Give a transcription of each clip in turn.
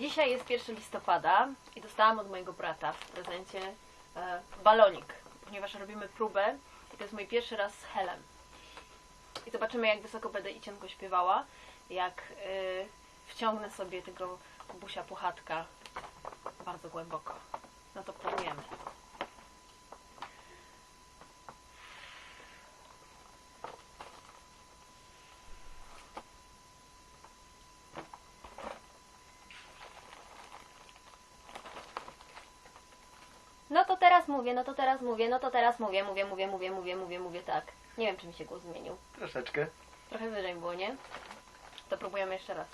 Dzisiaj jest 1 listopada i dostałam od mojego brata w prezencie e, balonik, ponieważ robimy próbę i to jest mój pierwszy raz z Helem. I zobaczymy, jak wysoko będę i cienko śpiewała, jak y, wciągnę sobie tego kubusia puchatka bardzo głęboko. No to próbujemy. No to teraz mówię, no to teraz mówię, no to teraz mówię, mówię, mówię, mówię, mówię, mówię, mówię, tak. Nie wiem, czy mi się głos zmienił. Troszeczkę. Trochę wyżej było, nie? To próbujemy jeszcze raz.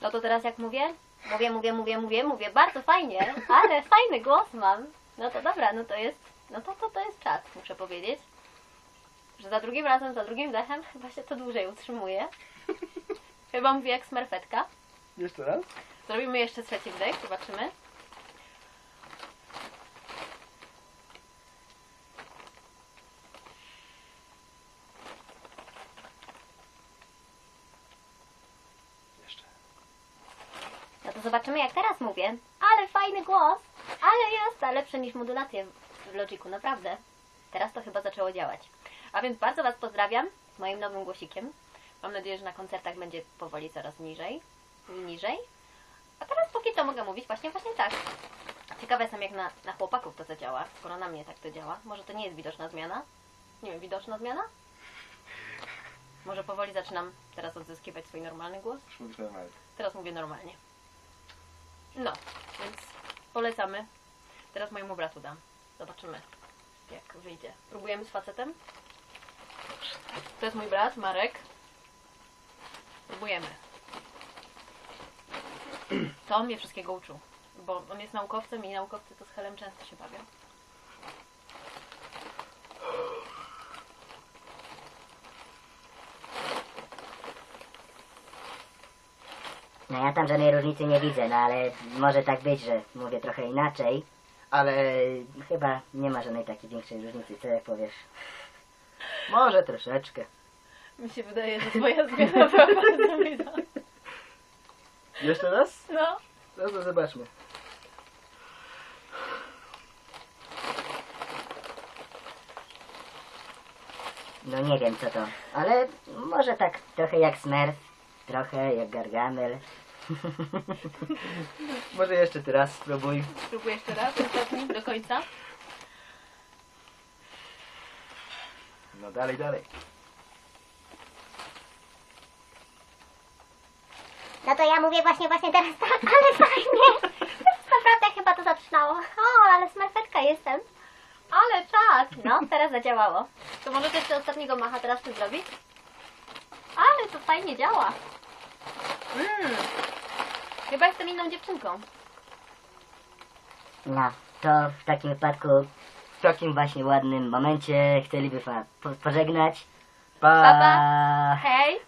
No to teraz jak mówię? Mówię, mówię, mówię, mówię, mówię. Bardzo fajnie, ale fajny głos mam. No to dobra, no to jest, no to, to, to jest czas, muszę powiedzieć. Że za drugim razem, za drugim dechem chyba się to dłużej utrzymuje. Chyba mówię jak smerfetka. Jeszcze raz? Zrobimy jeszcze trzeci wdech, zobaczymy. No to zobaczymy jak teraz mówię. Ale fajny głos, ale jest lepszy niż modulacje w Logiku, naprawdę. Teraz to chyba zaczęło działać. A więc bardzo Was pozdrawiam z moim nowym głosikiem. Mam nadzieję, że na koncertach będzie powoli coraz niżej. Niżej. A teraz póki to mogę mówić właśnie właśnie tak. Ciekawa jestem jak na, na chłopaków to zadziała, skoro na mnie tak to działa. Może to nie jest widoczna zmiana? Nie wiem, widoczna zmiana? Może powoli zaczynam teraz odzyskiwać swój normalny głos? Już mówisz normalnie. Teraz mówię normalnie. No, więc polecamy. Teraz mojemu bratu dam. Zobaczymy, jak wyjdzie. Próbujemy z facetem? To jest mój brat, Marek. Próbujemy. To on mnie wszystkiego uczył. Bo on jest naukowcem i naukowcy to z Helem często się bawią. No ja tam żadnej różnicy nie widzę, no ale może tak być, że mówię trochę inaczej, ale chyba nie ma żadnej takiej większej różnicy, co jak powiesz. Może troszeczkę. Mi się wydaje, że twoja zmiana była bardzo. Jeszcze raz? No. No to zobaczmy. No nie wiem co to, ale może tak trochę jak Smurf, trochę jak Gargamel. Może jeszcze ty raz spróbuj. Spróbuję jeszcze raz, ostatni, do końca. No dalej, dalej. No to ja mówię właśnie, właśnie teraz tak, ale fajnie. Naprawdę chyba to zaczynało. O, ale smerfetka jestem. Ale czas! No, teraz zadziałało. To może też jeszcze ostatniego macha teraz ty zrobić? Ale to fajnie działa. Mmm. Chyba jestem inną dziewczynką. No, to w takim wypadku, w takim właśnie ładnym momencie chcielibyśmy po- pożegnać. Pa! Pa, pa. Hej!